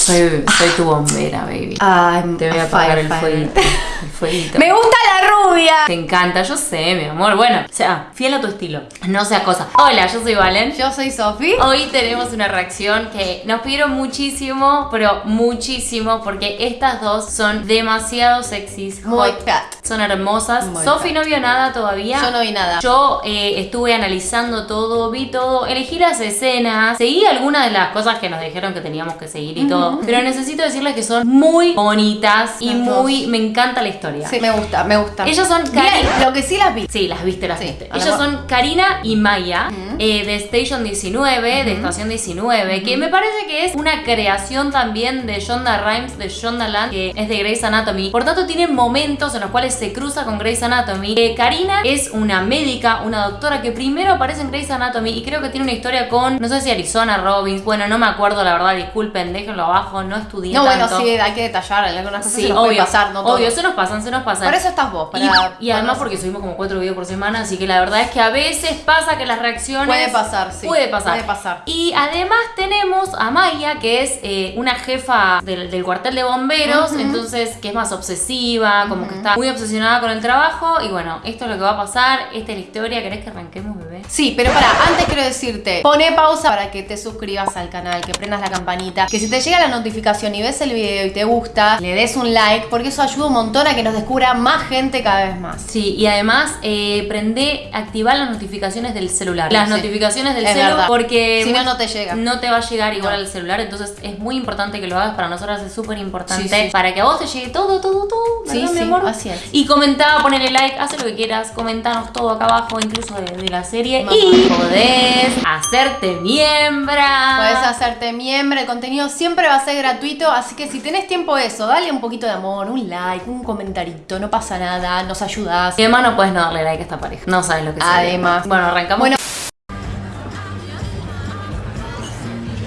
Soy, soy tu bombera, baby. I'm Te voy a a apagar el firefighter. El fueguito. Me gusta la rubia. Te encanta, yo sé, mi amor. Bueno, o sea, fiel a tu estilo. No sea cosa. Hola, yo soy Valen. Yo soy Sofi. Hoy tenemos una reacción que nos pidieron muchísimo, pero muchísimo, porque estas dos son demasiado sexys. Muy hot. Son hermosas. Sofi no vio nada todavía. Yo no vi nada. Yo eh, estuve analizando todo, vi todo, elegí las escenas, seguí algunas de las cosas que nos dijeron que teníamos que seguir y todo. Pero necesito decirles que son muy bonitas y Las muy. dos. Me encanta la historia. Sí, me gusta, me gusta. Ellas son Cari- lo que sí las vi. Sí, las viste, las Sí, viste. Ellas son Karina y Maya eh, de Station 19, de Estación 19, que me parece que es una creación también de Shonda Rhimes, de Shonda Land, que es de Grey's Anatomy. Por tanto, tienen momentos en los cuales se cruza con Grey's Anatomy. Eh, Karina es una médica, una doctora que primero aparece en Grey's Anatomy y creo que tiene una historia con, no sé si Arizona Robbins, bueno, no me acuerdo la verdad, disculpen, déjenlo abajo, no estudié No, bueno, sí, hay que detallar. Algunas cosas Sí, se nos obvio, puede pasar, no todo. obvio, se nos pasan, se nos pasan. Por eso estás vos, Y- para- y, además porque subimos como cuatro videos por semana, así que la verdad es que a veces pasa que las reacciones... Puede pasar, sí. Puede pasar. Puede pasar. Y además tenemos a Maya, que es eh, una jefa del, del cuartel de bomberos, entonces que es más obsesiva, como que está muy obsesionada con el trabajo. Y bueno, esto es lo que va a pasar, esta es la historia. ¿Querés que arranquemos, bebé? Sí, pero para, antes quiero decirte, pone pausa para que te suscribas al canal, que prendas la campanita, que si te llega la notificación y ves el video y te gusta, le des un like, porque eso ayuda un montón a que nos descubra más gente cada vez más. Sí, y además eh, prende, activar las notificaciones del celular. Las Sí. notificaciones del Es celular, verdad. porque Si no, no te llega. No te va a llegar igual No. al celular, entonces es muy importante que lo hagas. Para nosotras es súper importante. Sí, sí. Para que a vos te llegue todo, todo, todo. Sí, ¿verdad, mi amor? así es. Y comentá, ponele like, haz lo que quieras, comentanos todo acá abajo, incluso de, de la serie. Mamá. Y podés hacerte miembra. Puedes hacerte miembro, el contenido siempre va a ser gratuito, así que si tenés tiempo eso, dale un poquito de amor, un like, un comentarito, no pasa nada, nos ayudas. Y además no puedes no darle like a esta pareja. No sabes lo que sería. Además. Bueno, arrancamos. Bueno,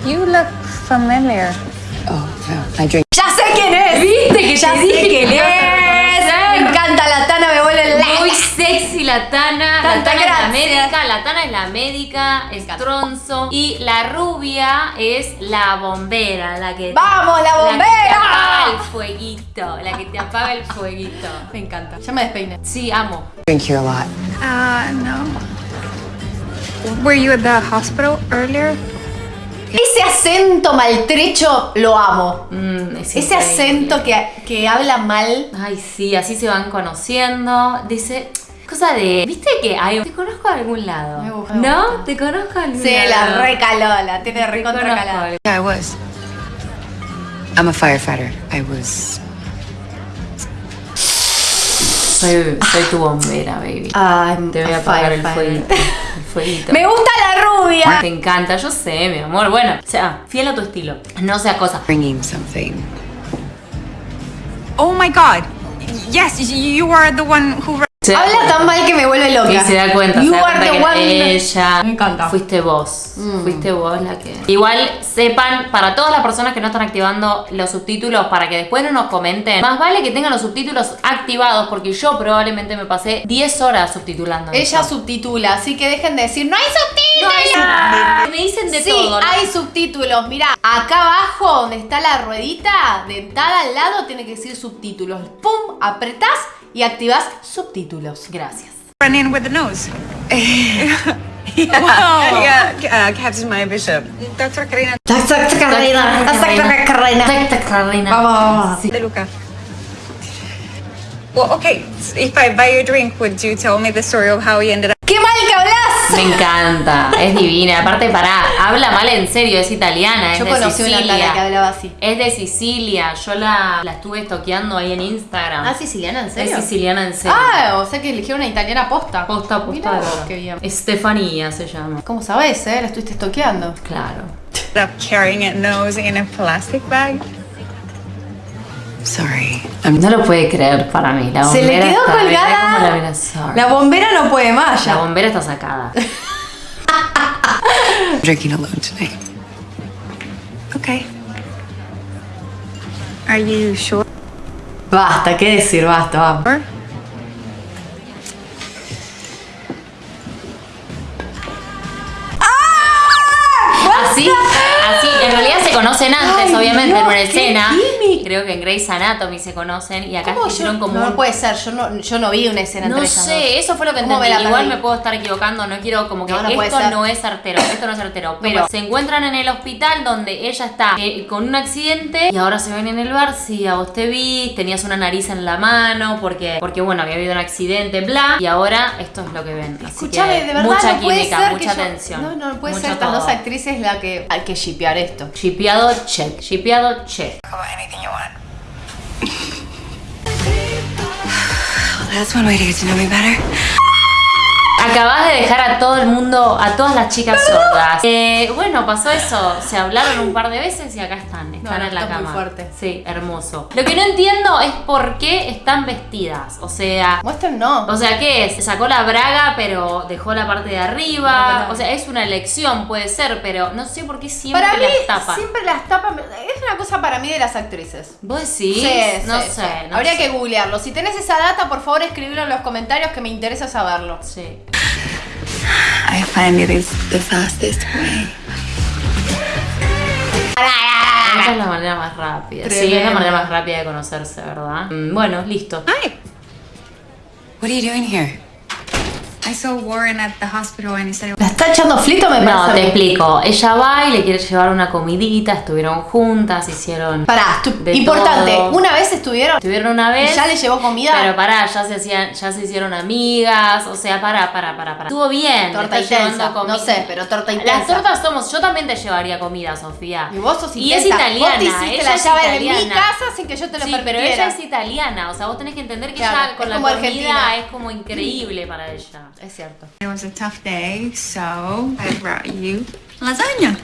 You look familiar. Oh, no. I drink. ¡Ya sé quién es! ¿Viste que ¡Ya dije quién que es! La Tana. La Tana es la médica. La Tana es la médica. Es tronzo. Y la rubia es la bombera. La que. ¡Vamos, la La que te bombera! apaga el fueguito. La que te apaga el fueguito. Me encanta. Ya me despeine. Sí, amo. Drink here a lot. Uh, no. Were you at the hospital earlier? Ese acento maltrecho lo amo. Mm, es Ese increíble. acento que, que habla mal. Ay, sí, así se van conociendo. Dice. Cosa de. ¿Viste que hay.? Te conozco de algún lado. Me gusta, ¿No? gusta. Te conozco de algún Sí, lado. la recaló, la tiene Te recontra conozco calada. de Yeah, I was. I'm a firefighter. I was. Soy, soy tu bombera, baby. I'm Te voy a a apagar el fueguito. El fueguito. Me gusta la rubia. Te encanta, yo sé, mi amor. Bueno, o sea, fiel a tu estilo. No sea cosa. Bringing something. Oh my god. Yes, you are the one who. Se Habla tan mal que me vuelve loca. Sí, se da cuenta. You se da cuenta que one. ella. Me encanta. Mm. Fuiste vos. Fuiste vos la que. Igual sepan, para todas las personas que no están activando los subtítulos, para que después no nos comenten, más vale que tengan los subtítulos activados, porque yo probablemente me pasé 10 horas subtitulando. Ella esto. subtitula, así que dejen de decir, ¡no hay No hay subtítulos! Me dicen de sí, todo. ¿no? hay subtítulos. Mira, acá abajo donde está la ruedita, dentada al lado, tiene que decir subtítulos. Pum, apretás y activás subtítulos. Gracias. Run in with the nose. Yeah, uh, Captain Maya Bishop. Dr. Karina tac, tac, carrera. Tac, tac, Carolina. Vamos. De Luca. Well, okay. If I buy your drink, would you tell me the story of how you ended up? ¡Qué mal! Me encanta, es divina. Aparte, pará, habla mal en serio, es italiana, es Yo de conocí una tala que hablaba así. Es de Sicilia, yo la, la estuve estoqueando ahí en Instagram. ¿Ah, siciliana? ¿En serio? Es siciliana en serio. Ah, o sea que eligieron una italiana posta. posta, posta. Mirá qué bien. Estefanía se llama. ¿Cómo sabes, eh? La estuviste estoqueando. Claro. carrying a nose in a plastic bag? Sorry. No lo puede creer para mí. La Se le bombera quedó está, mirá colgada. cómo la mira, sorry. La bombera no puede más La ya. bombera está sacada. drinking alone tonight. Okay. Are you sure? Basta, ¿qué decir? Basta, vamos. Conocen antes, Ay, obviamente, Dios, en una escena. química. Creo que en Grey's Anatomy se conocen y acá ¿Cómo hicieron yo- como no un- puede ser, yo no, yo no vi una escena No entre esas sé, dos. eso fue lo que ¿Cómo entendí. me Igual me puedo estar equivocando, no quiero como que No, no puede esto no es certero, esto no es certero. Pero se encuentran en el hospital donde ella está eh, con un accidente y ahora se ven en el bar. Sí, a vos te vi, tenías una nariz en la mano porque, porque bueno, había habido un accidente, bla. Y ahora esto es lo que ven. Así Escuchame, que de verdad mucha no puede química, ser mucha que yo- tensión. No, no, no puede ser estas dos actrices la que hay que shipear esto. Shipeado check, shipeado check. That's one way to get to know me better. Acabas de dejar a todo el mundo, a todas las chicas sordas. Eh, bueno, pasó eso. Se hablaron un par de veces y acá están. Están No, en la está muy cama. fuerte. Sí, hermoso. Lo que no entiendo es por qué están vestidas. O sea. Muestren no. O sea, ¿qué es? Sacó la braga, pero dejó la parte de arriba. O sea, es una elección, puede ser, pero no sé por qué siempre para mí, las tapa. siempre las tapan. Es una cosa para mí de las actrices. ¿Vos decís? Sí, no sí, sé. sí. no Habría sé. que googlearlo. Si tenés esa data, por favor escribilo en los comentarios que me interesa saberlo. Sí. I find it is the fastest way. Esa es la manera más rápida. Sí, es la manera más rápida de conocerse, ¿verdad? Mm, Bueno, listo. Hi. What are you doing here? I saw Warren at the hospital and he said ¿La está echando flito me parece? No, te explico. Ella va y le quiere llevar una comidita, estuvieron juntas, hicieron. Pará, importante. todo. Una vez estuvieron. Estuvieron una vez. ¿Y ya le llevó comida? Pero pará, ya se hacían, ya se hicieron amigas. O sea, pará, pará, pará, pará. Estuvo bien. Torta intensa. No sé, pero torta intensa. Las tortas somos. Yo también te llevaría comida, Sofía. Y vos sos Y es intensa. italiana. Vos te hiciste ella la es llave de mi casa sin que yo te lo Sí, permitiera. pero ella es italiana, o sea, vos tenés que entender que Claro, ella con la comida argentina. es como increíble para ella. Es cierto. was a tough day, so I brought you lasagna.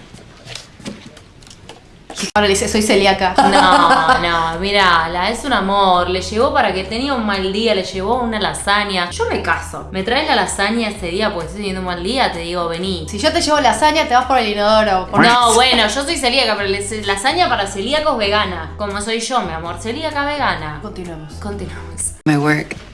Ahora le dice, soy celíaca. No, no, mirala, es un amor. Le llevó para que tenía un mal día, le llevó una lasaña. Yo me caso. Me traes la lasaña ese día porque estoy teniendo un mal día, te digo, vení. Si yo te llevo lasaña, te vas por el inodoro. Por No, bueno, yo soy celíaca, pero lasaña para celíacos vegana. Como soy yo, mi amor, celíaca vegana. Continuemos. Continuamos. My work.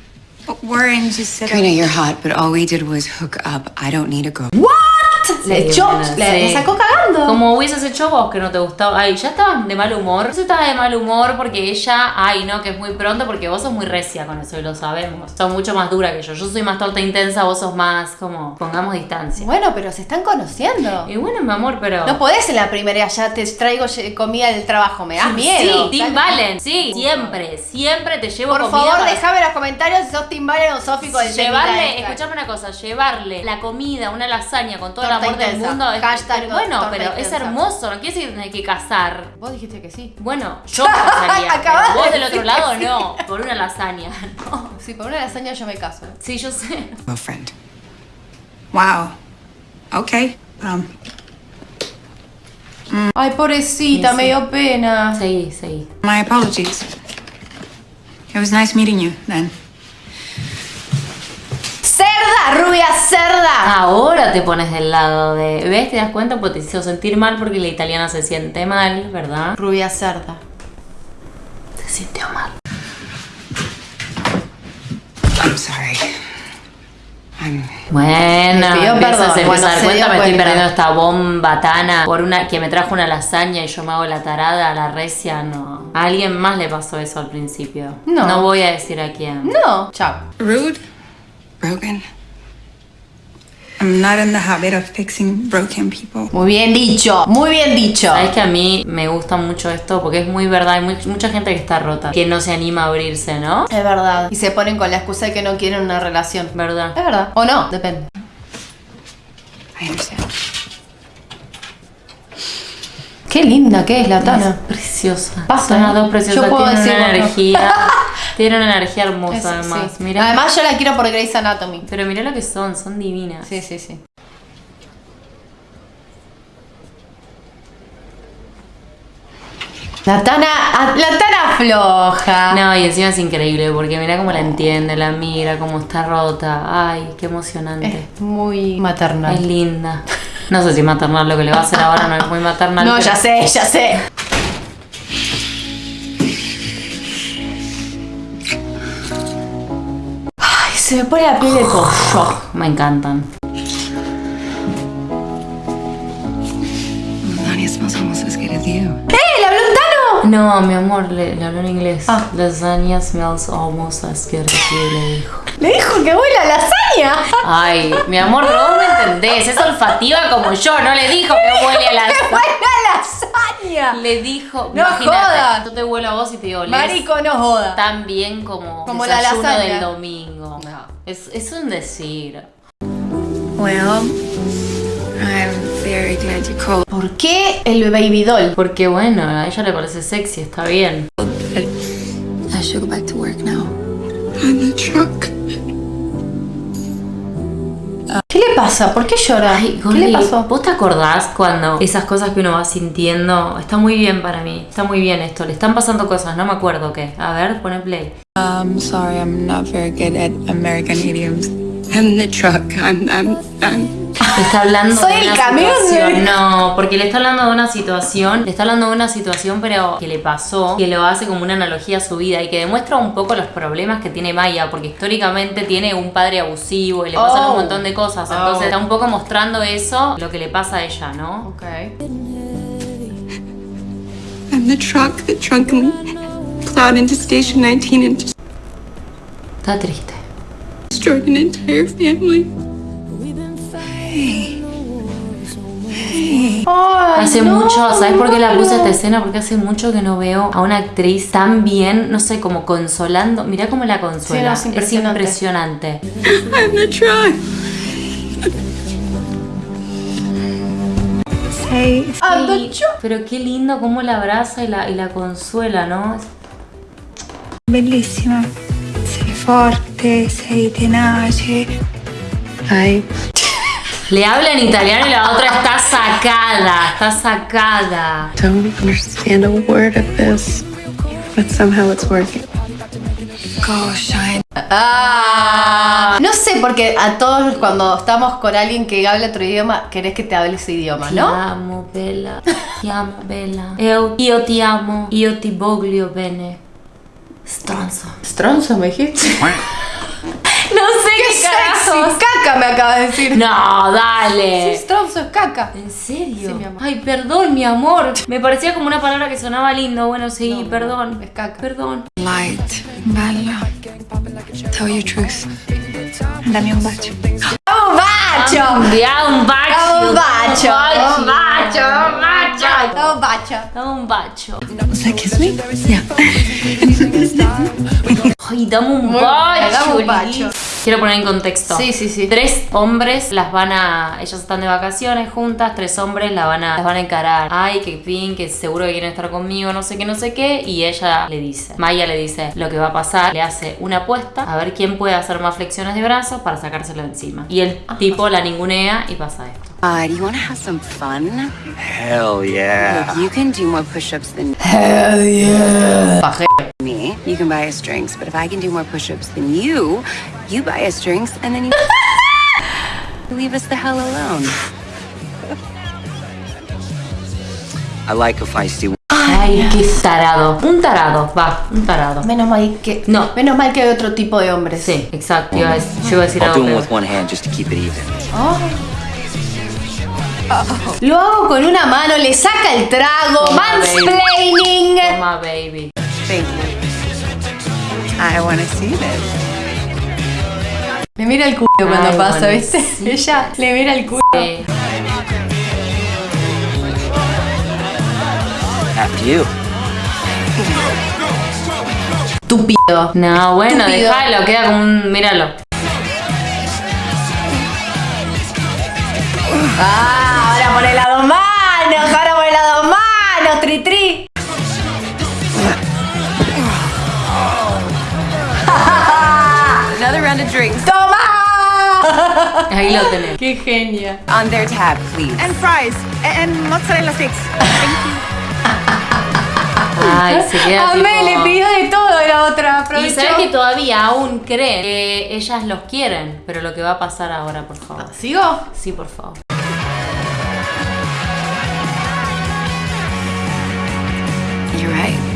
But Warren just said Karina, you're hot, but all we did was hook up. I don't need a go. Le Sí, echó, bueno, le, sí. le sacó cagando. Como hubieses hecho vos que no te gustaba. Ay, ya estabas de mal humor. Yo estaba de mal humor porque ella, ay, no, que es muy pronto porque vos sos muy recia con eso y lo sabemos. Sos mucho más dura que yo. Yo soy más torta intensa, vos sos más como, pongamos distancia. Bueno, pero se están conociendo. Y bueno, mi amor, pero. No podés en la primera, ya te traigo comida del trabajo, me das miedo. Sí, Tim Valen, sí, siempre, siempre te llevo Por comida favor, para déjame en los comentarios si sos Tim Valen o Sofi con el Llevarle, escuchame una cosa, llevarle la comida, una lasaña con el Torta amor del intensa. mundo. es- Hashtag pero bueno, pero es intensa. hermoso, no quiere decir que tenés que casar. Vos dijiste que sí. Bueno, yo casaría, Acabas pero vos del otro lado sí. no, por una lasaña, no. Sí, por una lasaña yo me caso. Sí, yo sé. Girlfriend. Wow. Okay. Um, Ay, pobrecita, Sí, me sí. dio pena. Seguí, seguí. my apologies. It was nice meeting you then. ¡Cerda! ¡Rubia cerda! Ahora te pones del lado de. ¿Ves? ¿Te das cuenta? Porque te hizo sentir mal porque la italiana se siente mal, ¿verdad? Rubia cerda. Se sintió mal. I'm sorry. I'm. Bueno, Me pidió perdón. empiezas Bueno, a dar se cuenta, me estoy perdiendo esta bomba tana por una que me trajo una lasaña y yo me hago la tarada, la recia, no. A alguien más le pasó eso al principio. No. No voy a decir a quién. No. Chao. Rude? Broken? I'm not in the habit of fixing broken people. Muy bien dicho. Muy bien dicho. Sabes que a mí me gusta mucho esto porque es muy verdad. Hay muy- mucha gente que está rota, que no se anima a abrirse, ¿no? Es verdad. Y se ponen con la excusa de que no quieren una relación. ¿Verdad? Es verdad. O no, depende. I understand. Qué linda que es la Tana. Preciosa. Basta, Son las dos preciosas. Yo puedo Tienen una decirlo, ¿no? energía. tienen una energía hermosa, Es- además. sí. Además yo la quiero por Grey's Anatomy. Pero mira lo que son, son divinas. Sí, sí, sí. La Tana, la Tana floja. No, y encima es increíble porque mira cómo la entiende, la mira, cómo está rota. Ay, qué emocionante. Es muy maternal. Es linda. No sé si maternal lo que le va a hacer ahora no es muy maternal. No, pero- ya sé, ya sé. Ay, se me pone la piel de pollo. Me encantan. Melania smells almost as good as you. No, mi amor, le, le habló en inglés. Ah. Lasagna smells almost as good as you, le dijo. Le dijo que huele a lasaña. Ay, mi amor, pero vos me entendés, es olfativa como yo, no le dijo que huele a ¡Que lasaña. huele a lasaña! Le dijo, No jodas. yo te huelo a vos y te olés Marico, no joda. tan bien como, Como la lasaña. del domingo. No. Es, es un decir. Well, I'm very glad you called. ¿Por qué el baby doll? Porque bueno, a ella le parece sexy, está bien. I should go back to work now. The truck. ¿Qué le pasa? ¿Por qué llora? Ay, ¿Qué le pasó? ¿Vos te acordás cuando esas cosas que uno va sintiendo? Está muy bien para mí, está muy bien esto. Le están pasando cosas, no me acuerdo qué. A ver, pone play. I'm sorry, I'm not very good at American idioms. I'm the truck. I'm, I'm, I'm. Está hablando Soy de el una camión, situación. No, porque le está hablando de una situación. Le está hablando de una situación, pero que le pasó, que lo hace como una analogía a su vida y que demuestra un poco los problemas que tiene Maya, porque históricamente tiene un padre abusivo y le pasan Oh. un montón de cosas. Entonces Oh. está un poco mostrando eso, lo que le pasa a ella, ¿no? Ok. I'm the truck that drunkenly plowed into Station 19 and Está triste. destroyed an entire family. Ay, Hace no, mucho, ¿sabes por qué la puse esta escena? Porque hace mucho que no veo a una actriz tan bien, no sé, como consolando. Mirá cómo la consuela. Sí, no, es impresionante. impresionante. I'm the truck. Say, Ah, Sí, pero qué lindo cómo la abraza y la, y la consuela, ¿no? bellissima. Sei forte, sei tenace. Hai Le habla en italiano y la otra está sacada, está sacada. don't understand a word of this, but somehow it's working. Go shine. Ah, no sé, porque a todos cuando estamos con alguien que habla otro idioma, querés que te hable ese idioma, ¿no? amo, Bella. Ti amo, Bella. Eu, io ti amo. Io ti voglio bene. Stronzo. Stronzo, me dijiste. No sé ¡Qué qué, sexy! carajos. ¡Caca me acaba de decir! No, Sí, dale. Stronzo es caca. ¿En serio? Sí, mi amor. Ay, perdón, mi amor. Me parecía como una palabra que sonaba lindo. Bueno, sí, No, perdón. es caca. Perdón. Light. Bella. Tell your truth. Dammi un bacio. ¡Un bacho! Da un bacio. Un bacio. Un bacio. Un bacio. ¡Un bacho! Dame un bacio. Does that kiss me? Yeah. Ay, dame un bacho. Quiero poner en contexto. Sí, sí, sí. Tres hombres las van a. Ellas están de vacaciones juntas. Tres hombres la van a, las van a encarar. Ay, que fin, que seguro que quieren estar conmigo, no sé qué, no sé qué. Y ella le dice. Maya le dice lo que va a pasar. Le hace una apuesta a ver quién puede hacer más flexiones de brazos para sacárselo encima. Y el tipo la ningunea y pasa esto. Uh, do you want to have some fun? Hell yeah. Look, you can do more push-ups than Paje. me. You can buy us drinks, but if I can do more push-ups than you, you buy us drinks and then you leave us the hell alone. I like a feisty one. Ay, qué tarado. Un tarado, va, un tarado. Menos mal que. No. Menos mal que hay otro tipo de hombres. Sí, exacto. Iba a decir- yo iba a decir I'll algo do them with one hand just to keep it even. Lo hago con una mano, le saca el trago. Toma, Mansplaining. Toma, baby. I want to see this. Le mira el culo cuando Ay, pasa, bueno, ¿viste? sí. Ella le mira el culo. Eh, After you. Estúpido. No, bueno, déjalo, queda como un. Míralo. Ah, por el lado manos, ahora por el lado manos, tri tri. Another round of drinks. ¡Toma! Ahí lo tenés. ¡Qué genia! On their tab, please. And fries. And mozzarella sticks. Ay, se queda Amé, tipo- le pidió de todo la otra. Y aprovechó. sabes que todavía aún creen que ellas los quieren, pero lo que va a pasar ahora, por favor. ¿Sigo? Sí, por favor.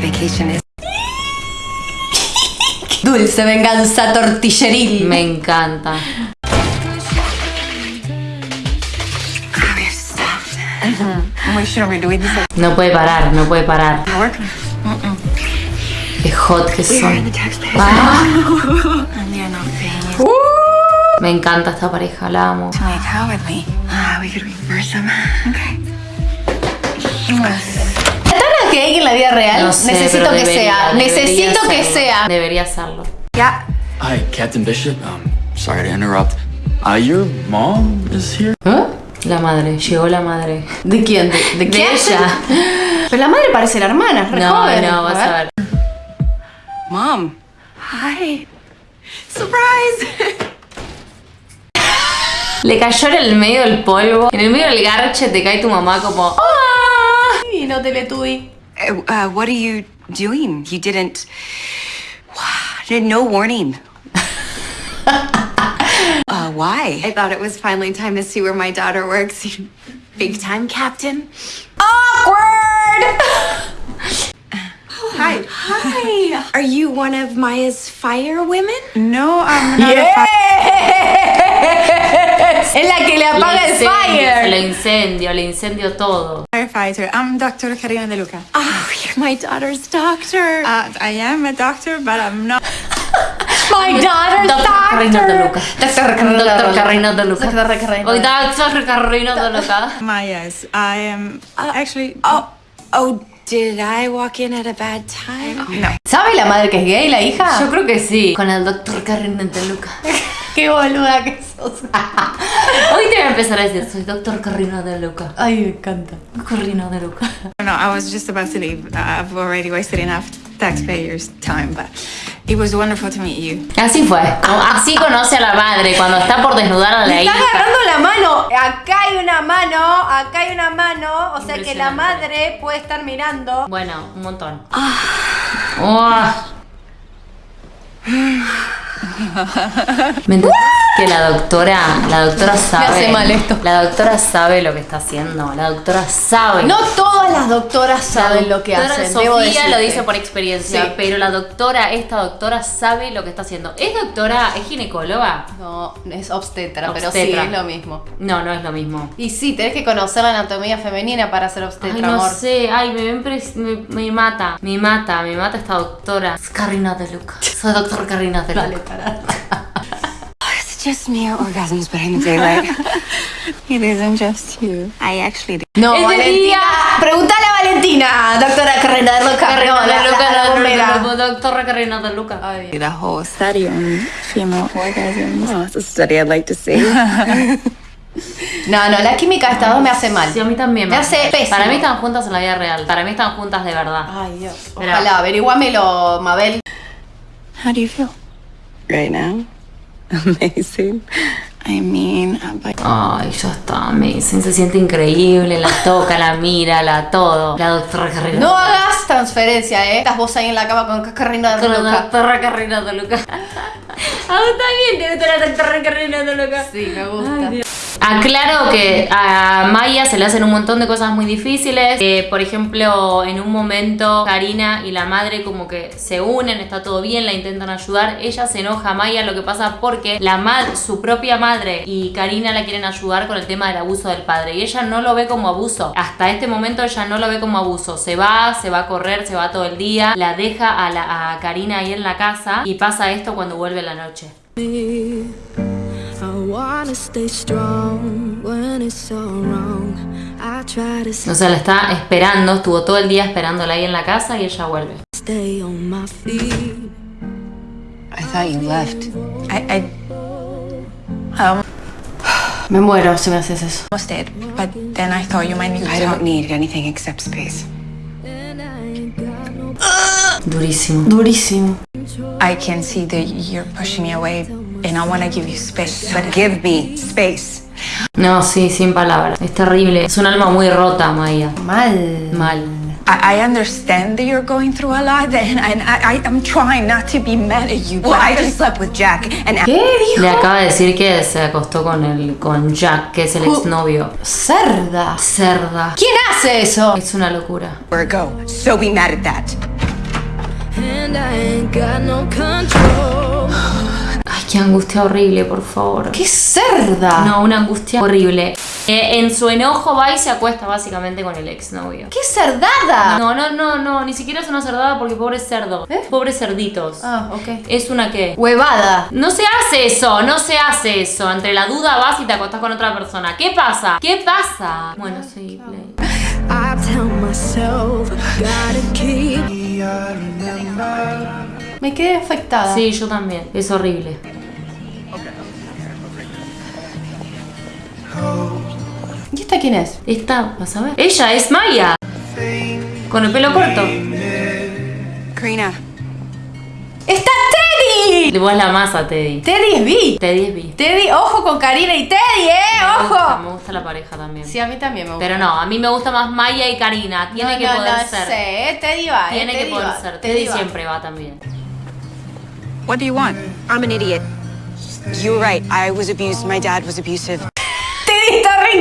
Vacation is. Dulce venganza tortilleril. Me encanta. No puede parar, no puede parar. Qué hot que son. Ah. Me encanta esta pareja, la amo. ¿Tan gay en la vida real? No sé, Necesito pero que debería, sea. debería Necesito que serlo. sea. Debería serlo. Hi, Captain Bishop. Um, sorry to interrupt. Uh, your mom is here. ¿Eh? La madre, llegó la madre. ¿De quién? ¿De, de De quién? ella. Pero la madre parece la hermana, es re No, joven. no, vas a ver. Mom. Hi. Surprise! Le cayó en el medio del polvo. En el medio del garche te cae tu mamá como. ¡Ah! Y no te le tuve. Uh, uh, what are you doing? You didn't. Did no warning. uh, why? I thought it was finally time to see where my daughter works. Big time, Captain. Awkward! Hi. Hi. Are you one of Maya's fire women? No, I'm not Yes! Es la que le apaga el fire. Le incendio, le incendio todo. firefighter. I'm Dr. Karina De Luca. Oh, you're my daughter's doctor. Uh, I am a doctor, but I'm not. My daughter's Doctor Carrino de Luca. Doctor Carrino de Doctor Luca. Carrino de Luca. Doctor Doctor Carrino de Luca. Mayas. I am actually. Oh, oh, did I walk in at a bad time? No. ¿Sabe la madre que es gay, la hija? Yo creo que sí. Con el Doctor Carrino de Luca. Qué boluda que sos. Hoy te voy a empezar a decir, soy Doctor Carrino de Luca. Ay, me encanta. Carrino de Luca. No, I was just about to leave. Uh, I've already wasted enough taxpayers' time, but it was wonderful to meet you. Así fue. Así conoce a la madre cuando está por desnudar a la Me está hija. agarrando la mano. Acá hay una mano, acá hay una mano. O sea que la madre puede estar mirando. Bueno, un montón. Oh. ¿Me entendés? Que la doctora, la doctora sabe. hace mal esto. La doctora sabe lo que está haciendo. La doctora sabe. No todas las doctoras saben La lo que doctora hacen. Sofía lo dice por experiencia, Sí. pero la doctora, esta doctora sabe lo que está haciendo. ¿Es doctora, es ginecóloga? No, es obstetra, pero sí, es lo mismo. No, no es lo mismo. Y sí, tenés que conocer la anatomía femenina para ser obstetra, Ay, no amor. sé, ay, me, me, me mata, me mata, me mata esta doctora. Es Carrina de Luca. Soy doctor Carrina de Luca. Dale, para. It's just mere orgasms, but in the daylight. It isn't just you. I actually do. No, Es Valentina. Pregúntale a Valentina, doctora Carrera de Loca. Carrina No, de Luca, la- la doctora Carrina de Luca. Ay, The whole study on female orgasms. Oh, it's a study I'd like to see. No, no, la química de estas dos me hace mal. Sí, a mí también Me hace pésimo. Para mí están juntas en la vida real. Para mí están juntas de verdad. Ay, Dios. Ojalá, averiguámelo, Mabel. How do you feel? right now? Amazing. I mean, but Ay, ya está, amazing. Se siente increíble, la toca, la mira, la todo. La doctora Carrina. No hagas transferencia, ¿eh? Estás vos ahí en la cama con Carrera de La Loca. doctora Carrina de Luca. Ah, está bien, te gusta la doctora Carrina de Luca. Sí, me gusta. Aclaro que a Maya se le hacen un montón de cosas muy difíciles. Por ejemplo, en un momento Karina y la madre como que se unen, está todo bien, la intentan ayudar. Ella se enoja a Maya, lo que pasa porque la madre, su propia madre y Karina la quieren ayudar con el tema del abuso del padre. Y ella no lo ve como abuso. Hasta este momento ella no lo ve como abuso. Se va, se va a correr, se va todo el día, la deja a, la, a Karina ahí en la casa y pasa esto cuando vuelve la noche. O sea, la está esperando, estuvo todo el día esperándola ahí en la casa y ella vuelve. stay on my feet. I thought you left. I, I, I Me muero si me haces eso. almost did. But then I thought you might need to I talk. don't need anything except space. Durísimo. Durísimo. I can see that you're pushing me away, and I want to give you space. But give me space. No, sí, sin palabras. Es terrible. Es un alma muy rota, Maya. Mal. Mal. I, I understand that you're going through a lot, and, and I, I, I'm trying not to be mad at you. Well, but I just slept with Jack, and ¿Qué dijo? Le acaba de decir que se acostó con el con Jack, que es el exnovio. Cerda. Cerda. ¿Quién hace eso? Es una locura. where go. So be mad at that. And I ain't got no control. Qué angustia horrible, por favor. ¡Qué cerda! No, una angustia horrible. Eh, en su enojo va y se acuesta básicamente con el exnovio. ¡Qué cerdada! No, no, no, no, ni siquiera es una cerdada porque pobre cerdo. ¿Eh? Pobres cerditos. Ah, ok. Es una que. Huevada. No se hace eso, no se hace eso. Entre la duda vas y te acostás con otra persona. ¿Qué pasa? ¿Qué pasa? Bueno, sí, play. I tell myself, gotta keep. Me quedé afectada. Sí, yo también. Es horrible. ¿Y esta quién es? Esta, vas a ver. Ella es Maya. Con el pelo corto. Karina, ¡Está Teddy! Vos la masa, Teddy. Teddy es B. Teddy es bi. Teddy, ojo con Karina y Teddy, ¿eh? Me gusta, ¡Ojo! me gusta la pareja también. Sí, a mí también me gusta. Pero no, a mí me gusta más Maya y Karina. Tiene no, que no, poder no ser. sé, ¿eh? Teddy va, ¿eh? Tiene que poder va, ser. Teddy va. siempre va también. what do you want? I'm an idiot. You're right. I was abused. My dad was abusive.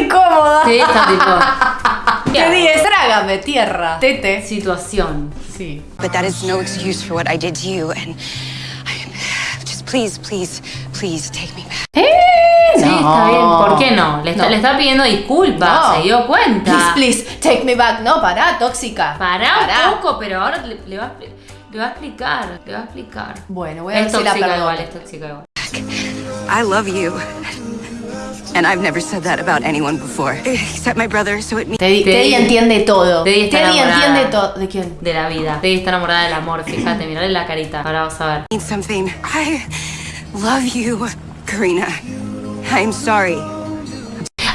Incómoda. Teddy está tipo. Teddy es trágame, tierra. Tete. Situación. Sí. But that is no excuse for what I did to you. And I, just please, please, please take me back. ¿Eh? Sí, está bien. ¿Por qué no? Le está, No. le está pidiendo disculpas. No. Se dio cuenta. Please, please, take me back. No, pará, tóxica. Pará un poco, pero ahora le, le va le va a explicar. Le va a explicar. Bueno, voy a ver Es si la tóxica perdono. igual, es tóxica igual. I love you. And I've never said that about anyone before, except my brother, so it means Teddy, Teddy- Teddy entiende todo. Teddy está enamorada. entiende todo. ¿De quién? De la vida. Teddy está enamorada del amor, fíjate, mirale la carita. Ahora vas a ver. something. I love you, Karina. I'm sorry.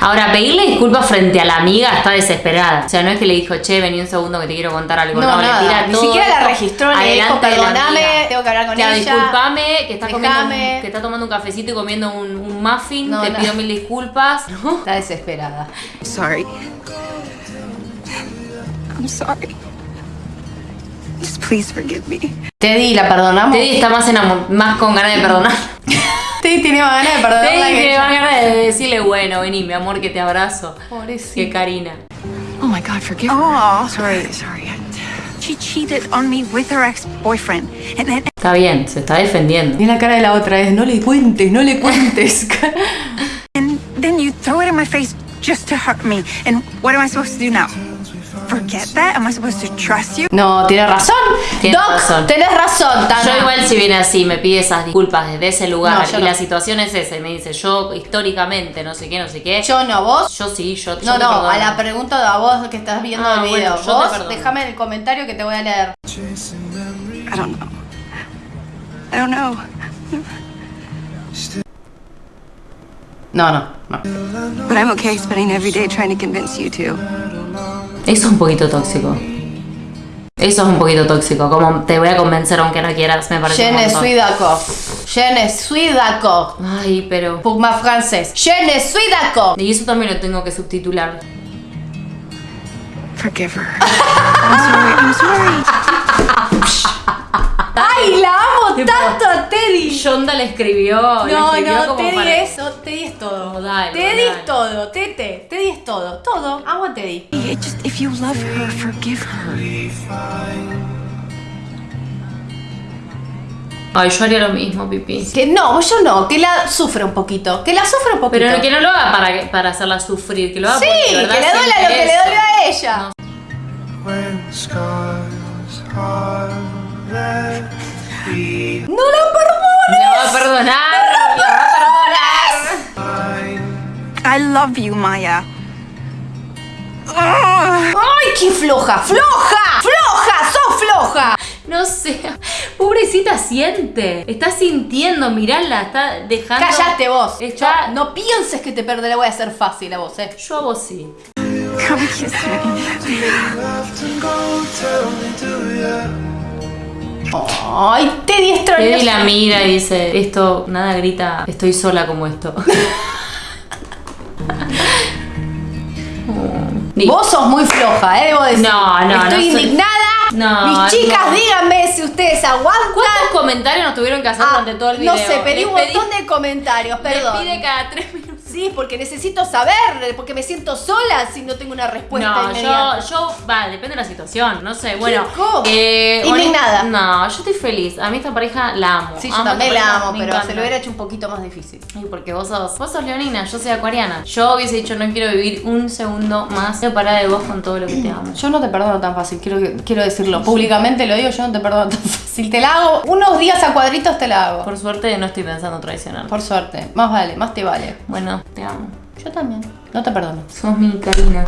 Ahora, pedirle disculpas frente a la amiga está desesperada. O sea, no es que le dijo, che, vení un segundo que te quiero contar algo. No, No, nada. le tira Ni todo siquiera la registró, le dijo, "Perdóname, amiga". tengo que hablar con ella. disculpame, que estás, comiendo un- que estás tomando un cafecito y comiendo un, un muffin. No, te no. pido mil disculpas. ¿no? Está desesperada. Sorry. I'm sorry. Just please forgive me. Teddy, ¿la perdonamos? Teddy está más, más con ganas de perdonar. Más ganas de perdonarla que ella. más ganas de decirle, bueno, vení, mi amor, que te abrazo. Que Pobrecita. Karina. Oh my God, forgive Oh, Sorry, sorry. She cheated on me with her ex-boyfriend, and then Está bien, se está defendiendo. Y la cara de la otra es, no le cuentes, no le cuentes. and then you throw it in my face just to hurt me. And what am I supposed to do now? Forget that? Am I supposed to trust you? no, tiene razón. Tiene Doc, razón. tenés razón, Tana. Yo igual si viene así, me pide esas disculpas desde ese lugar No, yo y no. la situación es esa y me dice, yo históricamente no sé qué, no sé qué. Yo no, vos. Yo sí, yo, yo No, te no, perdono. a la pregunta a vos que estás viendo Ah, el bueno, video. te vos, déjame en el comentario que te voy a leer. I don't know. I don't know. No, no, no. But I'm okay spending every day trying to convince you to. Eso es un poquito tóxico. Eso es un poquito tóxico. Como te voy a convencer aunque no quieras, me parece Je ne suis d'accord. Je ne suis d'accord. Ay, pero... Pour ma francés. Je ne suis d'accord. Y eso también lo tengo que subtitular. Forgive her. I'm sorry. I'm sorry. ¡Ay, la amo tanto a Teddy! Shonda le escribió. le No, escribió no, como Teddy para- es, no, Teddy es todo. Teddy dale. es todo, Tete, Teddy es todo, todo. Amo a Teddy. It just if you love her, forgive her. Ay, yo haría lo mismo, Pipi. Que no, yo no, que la sufre un poquito, que la sufre un poquito. Pero que no lo haga para, para hacerla sufrir, que lo haga Sí, porque que le duela lo que le dolió a ella. No la perdono. La va a perdonar, la va a perdonar. I love you, Maya. ¡Ay, qué floja! ¡Floja! ¡Floja! ¡Sos floja! No sé, pobrecita siente. Está sintiendo, mirala, está dejando. Cállate vos. Está- No, no pienses que te perderé, le voy a hacer fácil a vos, eh. Yo a vos sí. Come kiss me. Ay, Teddy extraño. Teddy la mira y dice, esto, nada grita, estoy sola como esto. Ni- Vos sos muy floja, eh, debo decir. No, no, Estoy no soy- indignada. No, Mis chicas, no. díganme si ustedes aguantan. ¿Cuántos comentarios nos tuvieron que hacer Ah, durante todo el video? No sé, pedí Les un montón de comentarios, perdón. pide cada tres decís porque necesito saber, porque me siento sola si no tengo una respuesta No, inmediata. yo, yo, vale, depende de la situación, no sé, bueno. ¿Cómo? eh, Indignada. No, yo estoy feliz. A mí esta pareja la amo. Sí, yo Amo también la amo, pero encanta. se lo hubiera hecho un poquito más difícil. Ay, porque vos sos, vos sos leonina, yo soy acuariana. Yo hubiese dicho, no quiero vivir un segundo más separada de vos con todo lo que te amo. Yo no te perdono tan fácil, quiero, quiero decirlo. Públicamente lo digo, yo no te perdono tan fácil. Te la hago, unos días a cuadritos te la hago. Por suerte no estoy pensando traicionar. Por suerte, más vale, más te vale. Bueno, te amo. Yo también, no te perdono. Sos mi Karina.